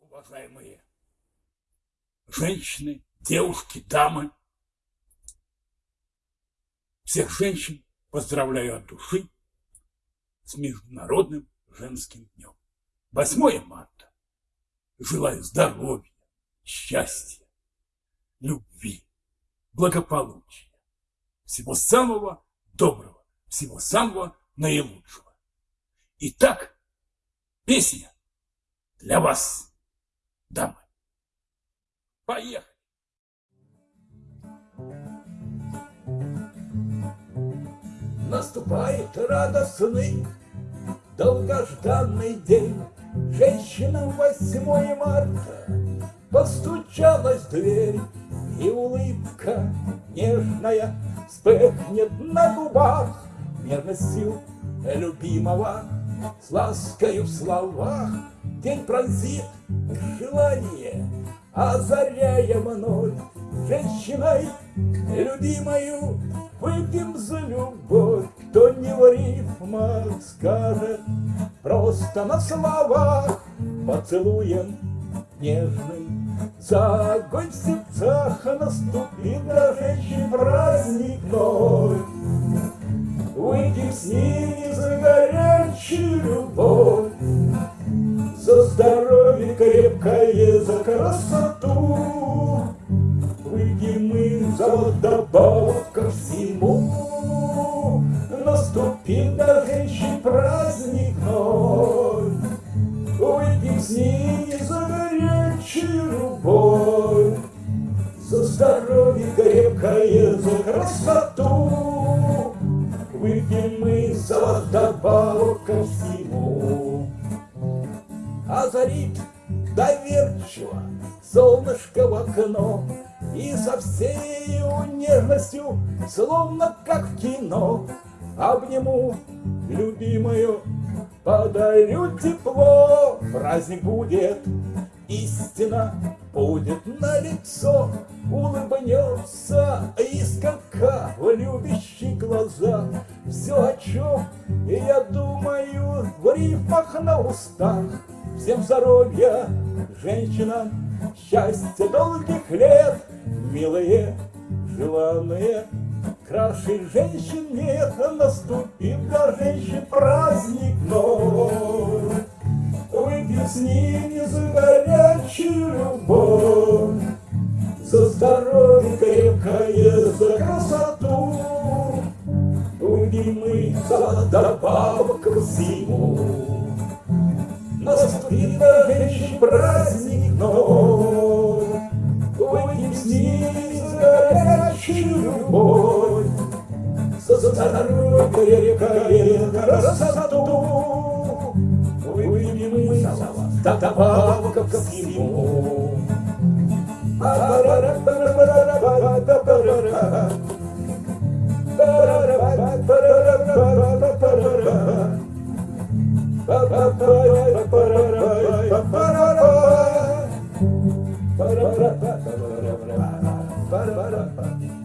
Уважаемые женщины, девушки, дамы, всех женщин поздравляю от души с Международным женским днем. 8 марта. Желаю здоровья, счастья, любви, благополучия, всего самого доброго, всего самого наилучшего. Итак, песня для вас, дамы. Поехали! Наступает радостный, долгожданный день. Женщина 8 марта постучалась в дверь, И улыбка нежная вспыхнет на губах Нежностью любимого. С ласкою в словах. День пронзит желание, озаряя вновь Женщиной любимою. Выпьем за любовь Кто не в рифмах скажет, просто на словах Поцелуем нежным. За огонь в сердцах для женщин праздник вновь крепкое, за красоту? Выйдем мы за вдобавок ко всему. Наступит для женщин праздник вновь Выйдем с ними за горячую любовь За здоровье крепкое, за красоту. Выпьем мы за вдобавок ко всему. Озарит доверчиво солнышко в окно И со всей нежностью, словно как в кино Обниму любимую, подарю тепло. Праздник будет, истина будет на лицо Улыбнется искорка в любящих глазах. Все, о чем я думаю в рифмах на устах Всем здоровья, женщинам, счастья долгих лет Милые, желанные, краше женщин нет Наступит для женщин праздник вновь Выпьем с ними за горячую любовь За здоровье крепкое, за красоту. Выпьем мы за добавок ко всему Наступит для женщин праздник вновь Выпьем с ними за горячую любовь. За здоровье крепкое, красоту Выпьем мы за вас добавок ко всему Ba-ba-da-ba-da-ba-da-ba-da-ba-da-ba Ba-da-ba-da-ba